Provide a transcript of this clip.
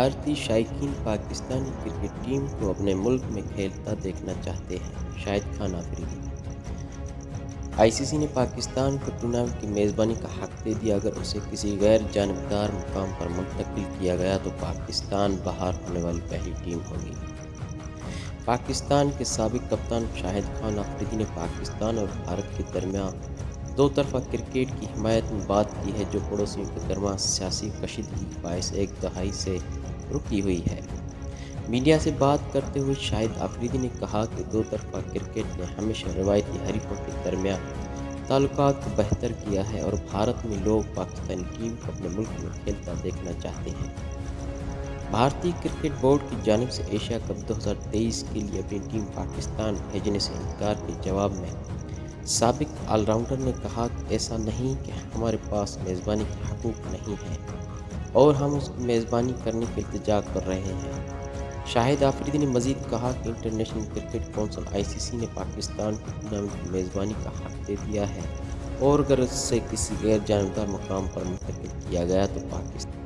بھارتی شائقین Pakistani cricket team کو اپنے ملک میں کھیلتا دیکھنا چاہتے ہیں، شاہد خان آفریدی۔ آئی سی سی نے پاکستان کو ٹورنامنٹ کی میزبانی کا حق دے دیا، اگر اسے کسی غیر جانبدار مقام پر منتقل کیا گیا تو پاکستان باہر ہونے والی پہلی ٹیم ہوگی۔ پاکستان کے سابق کپتان شاہد خان آفریدی نے پاکستان اور بھارت کے درمیان دو طرفہ کرکٹ کی حمایت میں بات کی ہے جو پڑوسیوں کے درمیان سیاسی کشیدگی باعث ایک دہائی سے رکی ہوئی ہے۔ میڈیا سے بات کرتے ہوئے شاہد آفریدی نے کہا کہ دو طرفہ کرکٹ نے ہمیشہ روایتی حریفوں کے درمیان تعلقات کو بہتر کیا ہے اور بھارت میں لوگ پاکستانی ٹیم کو اپنے ملک میں کھیلتا دیکھنا چاہتے ہیں۔ بھارتی کرکٹ بورڈ کی جانب سے ایشیا کپ دو ہزار تیئیس کے لیے اپنی ٹیم پاکستان بھیجنے سے انکار کے جواب میں سابق آل راؤنڈر نے کہا کہ ایسا نہیں کہ ہمارے پاس میزبانی کے حقوق نہیں ہیں اور ہم اس کی میزبانی کرنے کے التجا کر رہے ہیں۔ شاہد آفریدی نے مزید کہا کہ international cricket council I C C نے پاکستان کو ٹورنامنٹ کی میزبانی کا حق دے دیا ہے اور اگر اس سے کسی غیر جانبدار مقام پر منتقل کیا گیا تو پاکستان